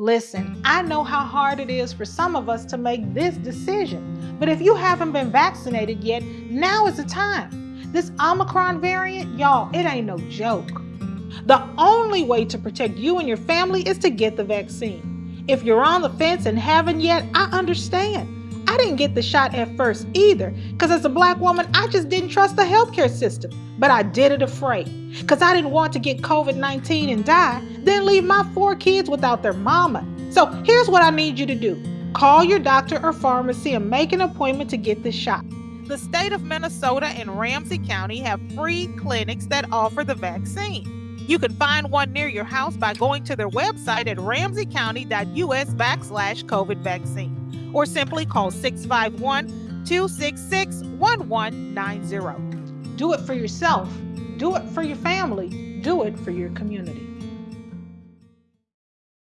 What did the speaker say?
Listen, I know how hard it is for some of us to make this decision, but if you haven't been vaccinated yet, now is the time. This Omicron variant, y'all, it ain't no joke. The only way to protect you and your family is to get the vaccine. If you're on the fence and haven't yet, I understand. I didn't get the shot at first either, because as a black woman, I just didn't trust the healthcare system. But I did it afraid, because I didn't want to get COVID 19 and die, then leave my four kids without their mama. So here's what I need you to do call your doctor or pharmacy and make an appointment to get the shot. The state of Minnesota and Ramsey County have free clinics that offer the vaccine. You can find one near your house by going to their website at ramseycounty.us backslash COVID vaccine or simply call 651 266 1190. Do it for yourself, do it for your family, do it for your community.